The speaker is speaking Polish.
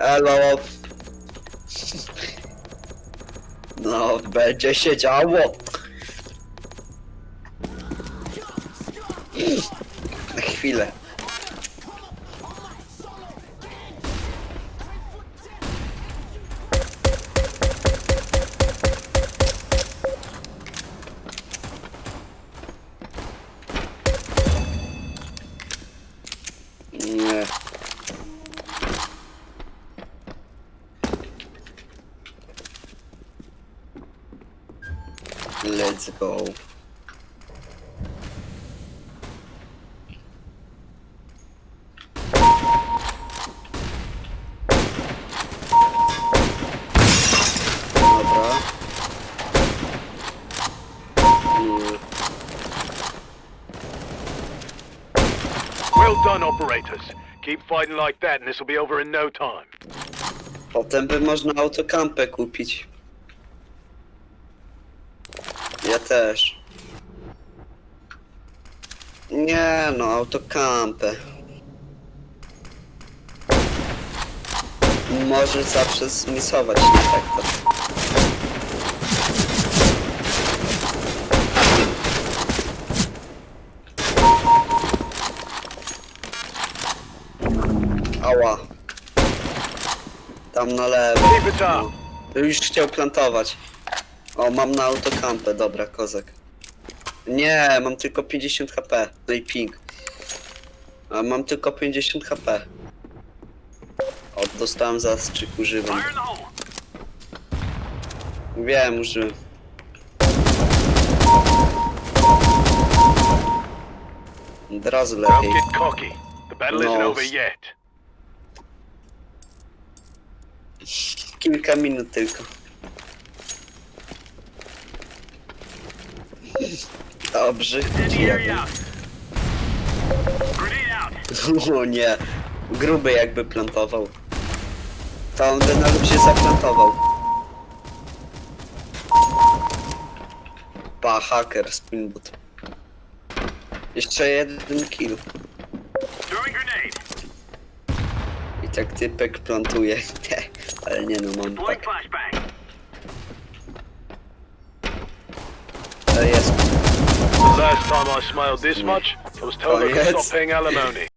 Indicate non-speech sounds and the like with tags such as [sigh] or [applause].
Elo. No, będzie się działo. Na chwilę. Let's go. Dobra. Mm, Well done, operators. Keep fighting like that and this will be over in no time. Potem by można autokampę kupić. Ja też. Nie no, autokampę. Możesz zawsze zmisować na tak. Ała. Tam na lewo. Up. Już chciał plantować. O, mam na autokampę, dobra, kozak. Nie, mam tylko 50 HP. No i ping. A mam tylko 50 HP. O, dostałem zastrzyk, używam. Wiem, użyłem. Od razu lepiej. No. Kilka minut tylko. Dobrze. Grenade out. O nie, gruby jakby plantował. To on by na luzie zaplantował. Pa, haker, spinboot. Jeszcze jeden kill. I tak typek plantuje. [laughs] Ale nie no, mam tak. Last time I smiled this much, I was told I could oh, stop paying alimony.